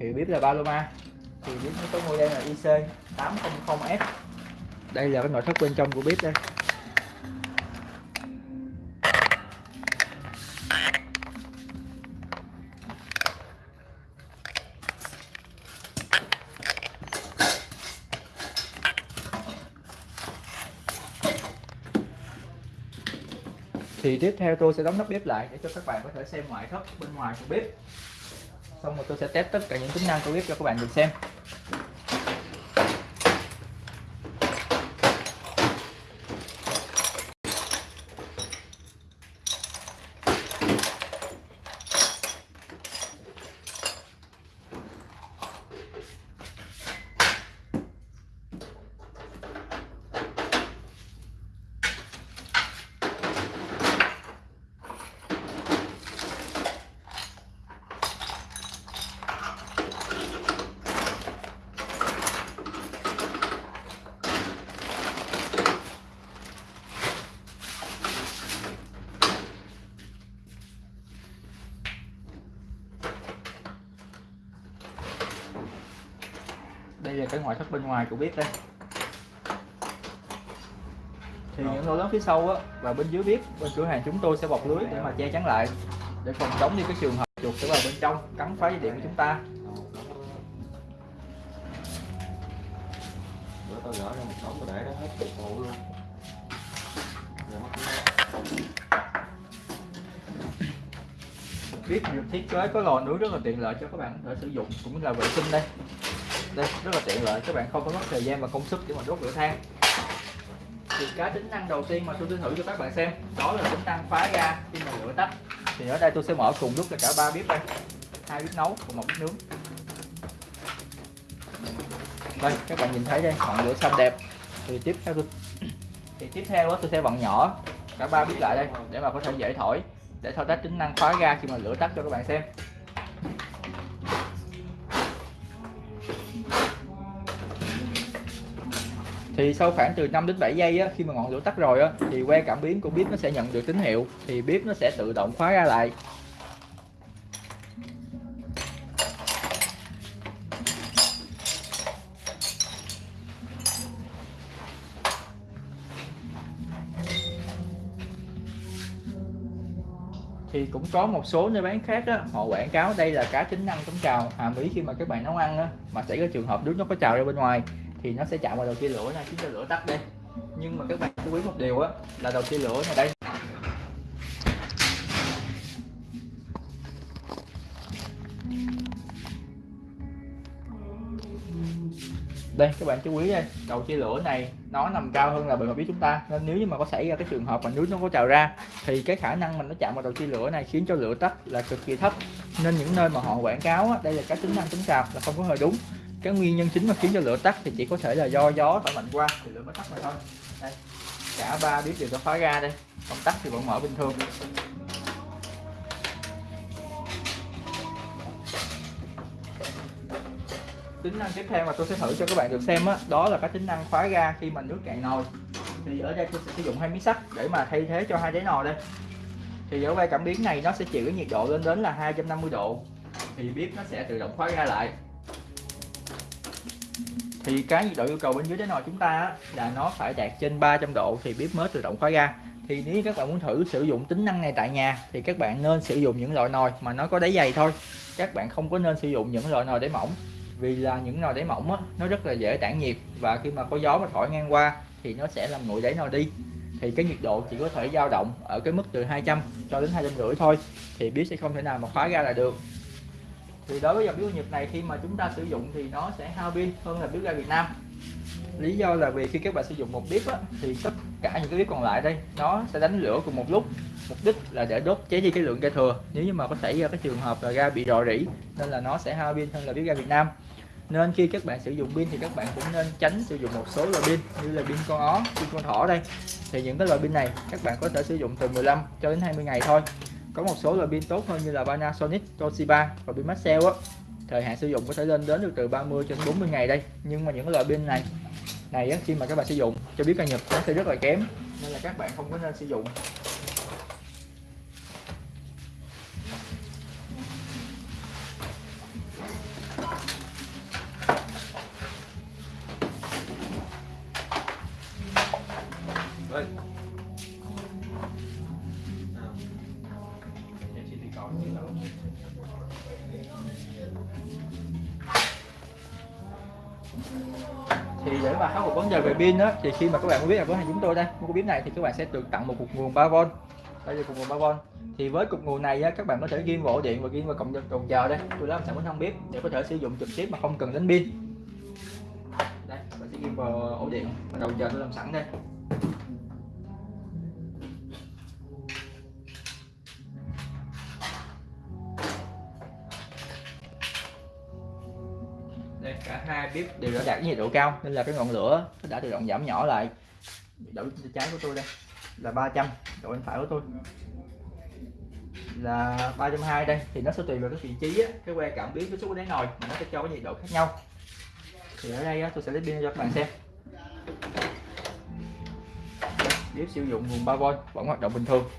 thì bếp là Paloma. Thì bếp nó có model là IC 800F đây là cái nội thất bên trong của bếp đây. Thì tiếp theo tôi sẽ đóng nắp bếp lại để cho các bạn có thể xem ngoại thất bên ngoài của bếp xong rồi tôi sẽ test tất cả những tính năng của bếp cho các bạn được xem. Cái ngoại thất bên ngoài của bếp đây. Thì những lỗ lớn phía sau á và bên dưới bếp bên cửa hàng chúng tôi sẽ bọc lưới để mà che chắn lại để phòng chống đi cái trường hợp chuột sẽ vào bên trong cắn phá dây điện của chúng ta. Bữa tao gỡ ra một đống rồi để đó hết cục phụ luôn. Giờ mất cái bếp được thiết kế có lò nướng rất là tiện lợi cho các bạn có thể sử dụng cũng là vệ sinh đây đây rất là tiện lợi các bạn không có mất thời gian và công sức để mà đốt lửa than. Thì cái tính năng đầu tiên mà tôi sẽ thử cho các bạn xem đó là tính năng phá ra khi mà lửa tắt. Thì ở đây tôi sẽ mở cùng lúc là cả ba bếp đây. Hai bếp nấu và một bếp nướng. Đây các bạn nhìn thấy đây ngọn lửa xanh đẹp. Thì tiếp theo tôi thì tiếp theo đó tôi sẽ vặn nhỏ cả ba bếp lại đây để mà có thể dễ thổi để thao tác tính năng khóa ga khi mà lửa tắt cho các bạn xem thì sau khoảng từ 5 đến 7 giây á, khi mà ngọn lửa tắt rồi á, thì que cảm biến của bếp nó sẽ nhận được tín hiệu thì bếp nó sẽ tự động khóa ra lại. Thì cũng có một số nơi bán khác á, họ quảng cáo đây là cá tính năng chống trào hàm ý khi mà các bạn nấu ăn á, mà xảy ra trường hợp nước nó có trào ra bên ngoài thì nó sẽ chạm vào đầu chia lửa này khiến cho lửa tắt đi. Nhưng mà các bạn chú ý một điều á là đầu chia lửa này đây. Đây các bạn chú ý đây đầu chia lửa này nó nằm cao hơn là bề mặt biết chúng ta. Nên nếu như mà có xảy ra cái trường hợp mà nước nó có trào ra thì cái khả năng mình nó chạm vào đầu chia lửa này khiến cho lửa tắt là cực kỳ thấp. Nên những nơi mà họ quảng cáo á, đây là các tính năng chống trào là không có hơi đúng cái nguyên nhân chính mà khiến cho lửa tắt thì chỉ có thể là do gió thổi mạnh qua thì lửa mới tắt mà thôi. Đây, cả ba bếp đều có khóa ga đây. Công tắc thì vẫn mở bình thường. Tính năng tiếp theo mà tôi sẽ thử cho các bạn được xem á, đó là cái tính năng khóa ga khi mà nước cạn nồi. Thì ở đây tôi sẽ sử dụng hai miếng sắt để mà thay thế cho hai đáy nồi đây. Thì ở vai cảm biến này nó sẽ chịu cái nhiệt độ lên đến là 250 độ. Thì bếp nó sẽ tự động khóa ga lại thì cái nhiệt độ yêu cầu bên dưới cái nồi chúng ta là nó phải đạt trên 300 độ thì bếp mới tự động khóa ga. Thì nếu các bạn muốn thử sử dụng tính năng này tại nhà thì các bạn nên sử dụng những loại nồi mà nó có đáy dày thôi. Các bạn không có nên sử dụng những loại nồi đáy mỏng vì là những nồi đáy mỏng á, nó rất là dễ tản nhiệt và khi mà có gió mà thổi ngang qua thì nó sẽ làm nguội đáy nồi đi. Thì cái nhiệt độ chỉ có thể dao động ở cái mức từ 200 cho đến hai trăm rưỡi thôi thì bếp sẽ không thể nào mà khóa ra lại được thì đối với dòng bếp Nhật này khi mà chúng ta sử dụng thì nó sẽ hao pin hơn là bếp ga Việt Nam. Lý do là vì khi các bạn sử dụng một bếp á, thì tất cả những cái bếp còn lại đây nó sẽ đánh lửa cùng một lúc. Mục đích là để đốt cháy đi cái lượng ga thừa. Nếu như mà có xảy ra cái trường hợp là ga bị rò rỉ nên là nó sẽ hao pin hơn là bếp ga Việt Nam. Nên khi các bạn sử dụng pin thì các bạn cũng nên tránh sử dụng một số loại pin như là pin con ó pin con thỏ đây. Thì những cái loại pin này các bạn có thể sử dụng từ 15 cho đến 20 ngày thôi có một số loại pin tốt hơn như là Panasonic, Toshiba và pin Maxell á. Thời hạn sử dụng có thể lên đến được từ 30 cho đến 40 ngày đây. Nhưng mà những loại pin này này á, khi mà các bạn sử dụng cho biết ca nhập nó sẽ rất là kém nên là các bạn không có nên sử dụng. Đây. Thì mà khắc phục vấn đề về pin đó thì khi mà các bạn biết là với hàng chúng tôi đây mua cái bếp này thì các bạn sẽ được tặng một cục nguồn 3V đây là cục nguồn 3V thì với cục nguồn này á, các bạn có thể ghim vào ổ điện và ghim vào cộng cầu chờ đây. Tôi làm sẵn với thân bếp để có thể sử dụng trực tiếp mà không cần đến pin. Đây bạn sẽ ghim vào ổ điện và đầu giờ tôi làm sẵn đây. Đây cả hai bếp đều đã đạt nhiệt độ cao nên là cái ngọn lửa nó đã tự động giảm nhỏ lại. Độ trái của tôi đây là 300 độ bên phải của tôi là 320 đây. Thì nó sẽ tùy vào cái vị trí á, cái que cảm biến cái số của đáy nồi mà nó sẽ cho cái nhiệt độ khác nhau. Thì ở đây á, tôi sẽ lấy pin cho các bạn xem. Bếp sử dụng nguồn 3V vẫn hoạt động bình thường.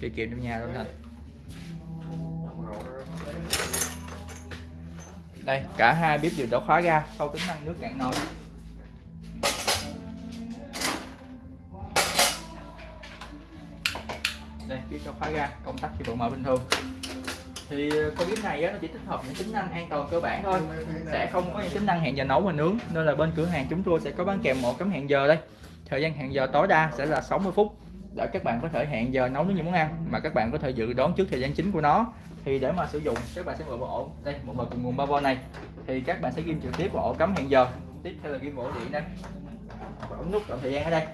Tiết kiệm trong nhà luôn thật. Đây cả hai bếp đều đã khóa ra, sau tính năng nước cạn nồi. Đây bếp đã khóa ra công tắc thì vẫn mở bình thường. Thì ờ, con bếp này á, nó chỉ tích hợp những tính năng an toàn cơ bản thôi. Sẽ không có những tính năng hẹn giờ nấu và nướng nên là bên cửa hàng chúng tôi sẽ có bán kèm một cắm hẹn giờ đây. Thời gian hẹn giờ tối đa sẽ là 60 phút để các bạn có thể hẹn giờ nấu những món ăn mà các bạn có thể dự đoán trước thời gian chính của nó. Thì để mà sử dụng, các bạn sẽ mở vào ổ. Đây, một vào cùng nguồn 3V này. Thì các bạn sẽ ghim trực tiếp vào ổ cắm hẹn giờ. Tiếp theo là ghim ổ điện đây. Và ấn nút chọn thời gian ở đây.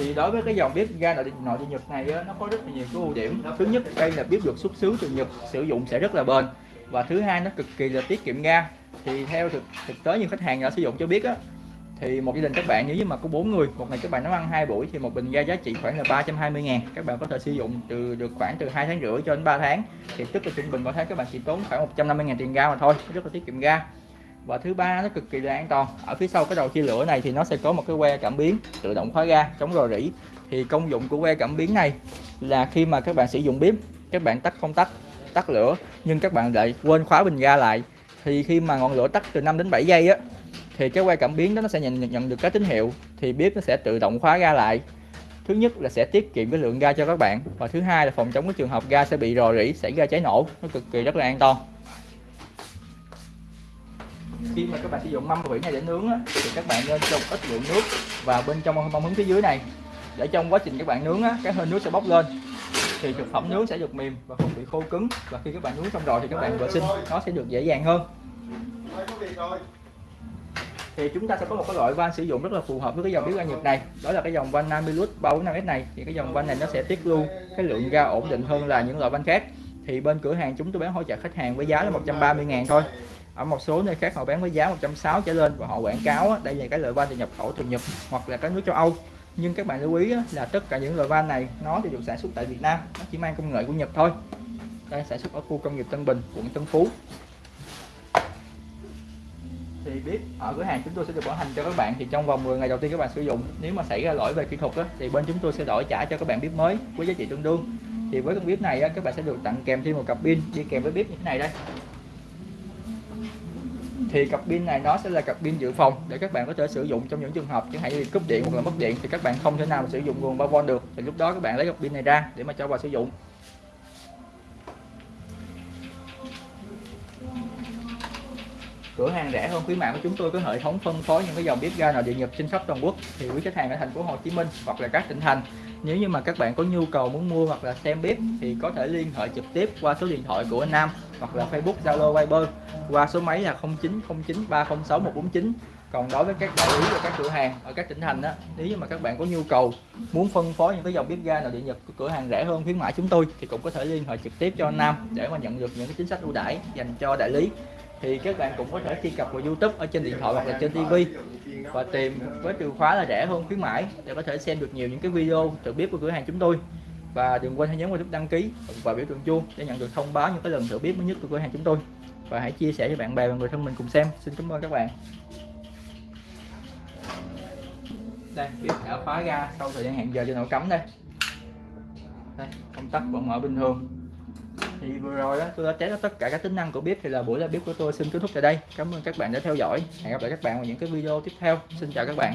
Thì đối với cái dòng bếp ga nội nội địa Nhật này á, nó có rất là nhiều cái ưu điểm. Thứ nhất đây là bếp được xuất xứ từ Nhật sử dụng sẽ rất là bền. Và thứ hai nó cực kỳ là tiết kiệm ga. Thì theo thực thực tế như khách hàng đã sử dụng cho biết á thì một gia đình các bạn nếu như mà có bốn người một ngày các bạn nấu ăn hai buổi thì một bình ga giá trị khoảng là 320 ngàn. Các bạn có thể sử dụng từ được khoảng từ hai tháng rưỡi cho đến 3 tháng. Thì tức là trung bình mỗi tháng các bạn chỉ tốn khoảng 150 ngàn tiền ga mà thôi rất là tiết kiệm ga và thứ ba nó cực kỳ là an toàn. Ở phía sau cái đầu chia lửa này thì nó sẽ có một cái que cảm biến tự động khóa ga chống rò rỉ. Thì công dụng của que cảm biến này là khi mà các bạn sử dụng bếp, các bạn tắt công tắc tắt lửa, nhưng các bạn lại quên khóa bình ga lại. Thì khi mà ngọn lửa tắt từ 5 đến 7 giây á, thì cái que cảm biến đó nó sẽ nhận nhận được cái tín hiệu, thì bếp nó sẽ tự động khóa ga lại. Thứ nhất là sẽ tiết kiệm cái lượng ga cho các bạn và thứ hai là phòng chống cái trường hợp ga sẽ bị rò rỉ, xảy ra cháy nổ. Nó cực kỳ rất là an toàn khi mà các bạn sử dụng mâm vỉ này để nướng á, thì các bạn nên cho một ít lượng nước vào bên trong mâm hứng phía dưới này. Để trong quá trình các bạn nướng á, cái hơi nước sẽ bốc lên. Thì thực phẩm nướng sẽ được mềm và không bị khô cứng. Và khi các bạn nướng xong rồi thì các bạn vệ sinh nó sẽ được dễ dàng hơn. Thì chúng ta sẽ có một cái loại van sử dụng rất là phù hợp với cái dòng bếp ga nhiệt này. Đó là cái dòng van Namilus 345S này. Thì cái dòng van này nó sẽ tiết lưu cái lượng ga ổn định hơn là những loại van khác. Thì bên cửa hàng chúng tôi bán hỗ trợ khách hàng với giá là 130 ngàn thôi ở một số nơi khác họ bán với giá 160 trở lên và họ quảng cáo á, đây là cái loại van từ nhập khẩu từ Nhật hoặc là các nước châu Âu. Nhưng các bạn lưu ý á, là tất cả những loại van này nó thì được sản xuất tại Việt Nam nó chỉ mang công nghệ của Nhật thôi. Đây sản xuất ở khu công nghiệp Tân Bình quận Tân Phú. Thì biết ở cửa hàng chúng tôi sẽ được bảo hành cho các bạn thì trong vòng 10 ngày đầu tiên các bạn sử dụng. Nếu mà xảy ra lỗi về kỹ thuật á, thì bên chúng tôi sẽ đổi trả cho các bạn bếp mới với giá trị tương đương. Thì với con bếp này á, các bạn sẽ được tặng kèm thêm một cặp pin đi kèm với bếp như thế này đây thì cặp pin này nó sẽ là cặp pin dự phòng để các bạn có thể sử dụng trong những trường hợp. Chẳng hạn như cúp điện hoặc là mất điện thì các bạn không thể nào mà sử dụng nguồn 3V được. Thì lúc đó các bạn lấy cặp pin này ra để mà cho vào sử dụng. Cửa hàng rẻ hơn khuyến mại của chúng tôi có hệ thống phân phối những cái dòng bếp ga nội địa nhập trên khắp toàn quốc. Thì quý khách hàng ở thành phố Hồ Chí Minh hoặc là các tỉnh thành, nếu như mà các bạn có nhu cầu muốn mua hoặc là xem bếp thì có thể liên hệ trực tiếp qua số điện thoại của anh Nam hoặc là Facebook, Zalo, Viber qua số máy là 0909306149 còn đối với các đại lý và các cửa hàng ở các tỉnh thành á, nếu như mà các bạn có nhu cầu muốn phân phối những cái dòng bếp ga nào điện Nhật của cửa hàng rẻ hơn, khuyến mãi chúng tôi, thì cũng có thể liên hệ trực tiếp cho anh Nam để mà nhận được những cái chính sách ưu đãi dành cho đại lý. Thì các bạn cũng có thể truy cập vào YouTube ở trên điện thoại hoặc là trên TV và tìm với từ khóa là rẻ hơn, khuyến mãi để có thể xem được nhiều những cái video tự bếp của cửa hàng chúng tôi. Và đừng quên hãy nhấn vào nút đăng ký và biểu tượng chuông để nhận được thông báo những cái lần thử bếp mới nhất của cửa hàng chúng tôi và hãy chia sẻ cho bạn bè và người thân mình cùng xem. Xin cảm ơn các bạn. Đây bếp đã khóa ra sau thời gian hẹn giờ cho nồi cắm đây. Đây, công tắc vẫn mở bình thường. Thì vừa rồi đó tôi đã test tất cả các tính năng của bếp thì là buổi ra bếp của tôi xin kết thúc tại đây. Cảm ơn các bạn đã theo dõi. Hẹn gặp lại các bạn vào những cái video tiếp theo. Xin chào các bạn.